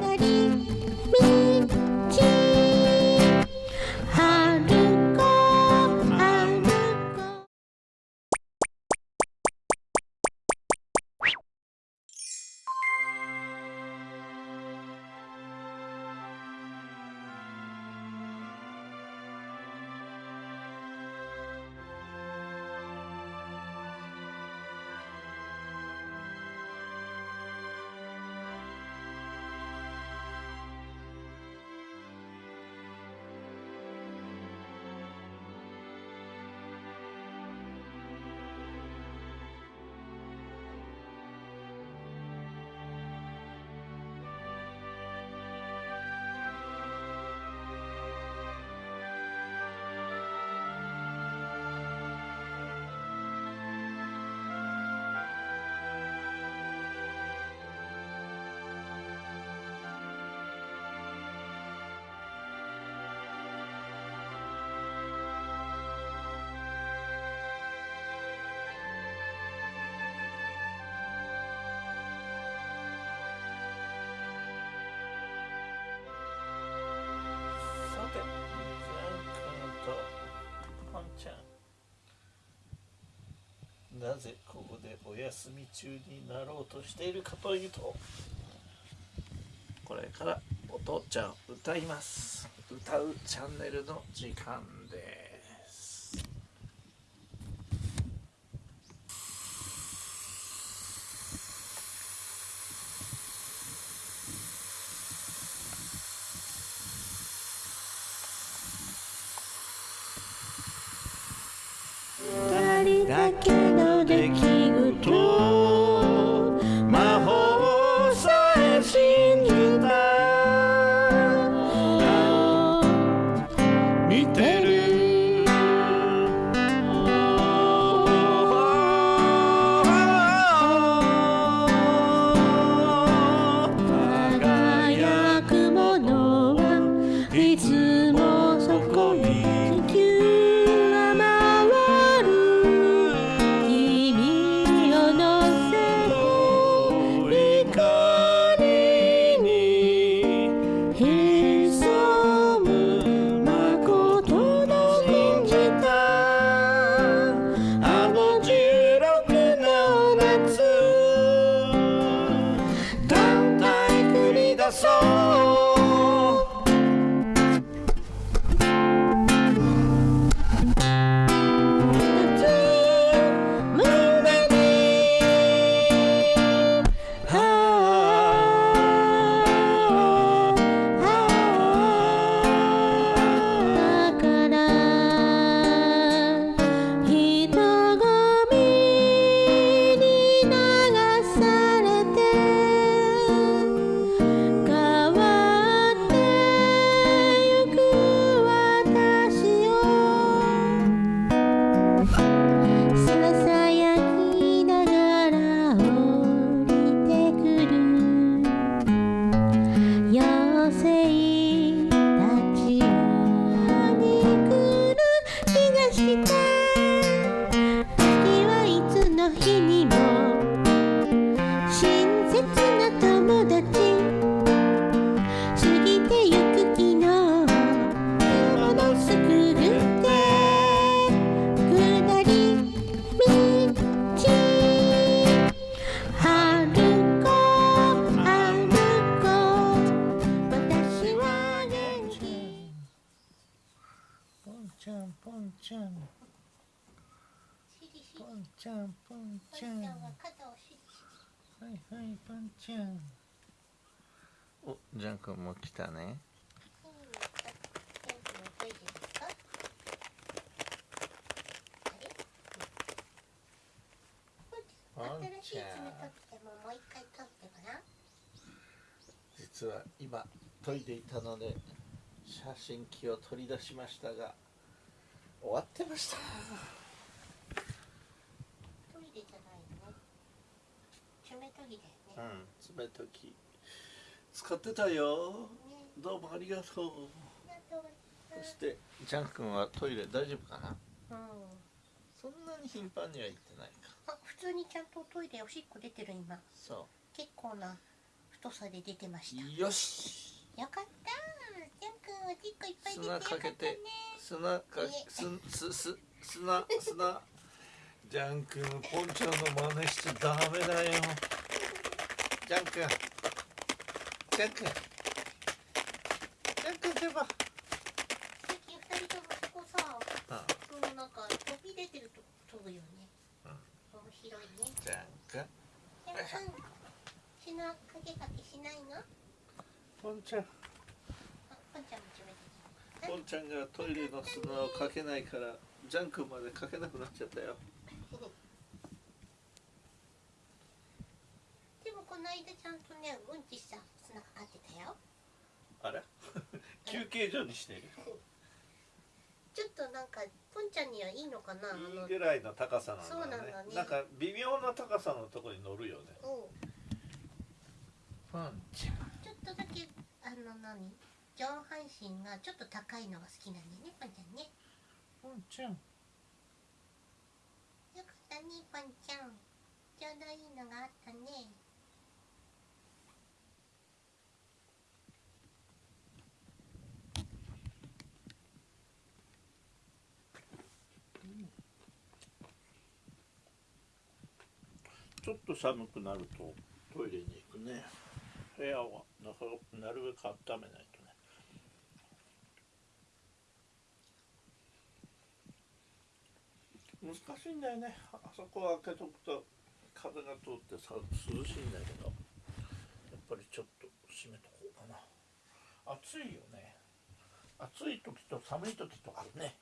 さなぜここでお休み中になろうとしているかというとこれからお父ちゃん歌います。歌うチャンネルの時間。ちゃんはいはいポン。ちゃんおジャン君も来たね。ポンちゃん実は今研いでいたので写真機を取り出しましたが終わってましたトイレじゃないよね。爪研ぎだよね。うん爪研ぎ使ってたよ。ねどうもありがとう。そしてジャン君はトイレ大丈夫かな？うん。そんなに頻繁には行ってないか。あ、普通にちゃんとトイレおしっこ出てる今。そ結構な太さで出てました。よし。よかった。ジャン君おしっこいっぱい出てよか砂ったね。かけて砂かすすす砂砂ジャン君ポンちゃんの真似しちゃダメだよ。ジャン君ジャン君。ジャン君出ば。最近二人ともそこさあ。そのなんか飛び出てると飛ぶよね。うん。面白いね。ジャン君。ジャン君砂かけかけしないの？あポンちゃん。ポンちゃんも決めてポンちゃんがトイレの砂をかけないからジャン君までかけなくなっちゃったよでもこの間ちゃんとねうんちした砂かかってたよ。あれ？休憩所にしてる？ちょっとなんかポンちゃんにはいいのかな？あのいいぐらいの高さなんだね。そうなんだね。なんか微妙な高さのところに乗るよね。う。んポンちゃん。ちょっとだけあの何？上半身がちょっと高いのが好きなんだよねポンちゃんね。ポンちゃん。よかったねポンちゃん。ちょうどいいのがあったねちょっと寒くなるとトイレに行くね。部屋はなかなるべく温めないとね。難しいんだよね。あそこを開けとくと風が通ってさ涼しいんだけど。やっぱりちょっと閉めとこうかな。暑いよね。暑い時と寒い時とあるね。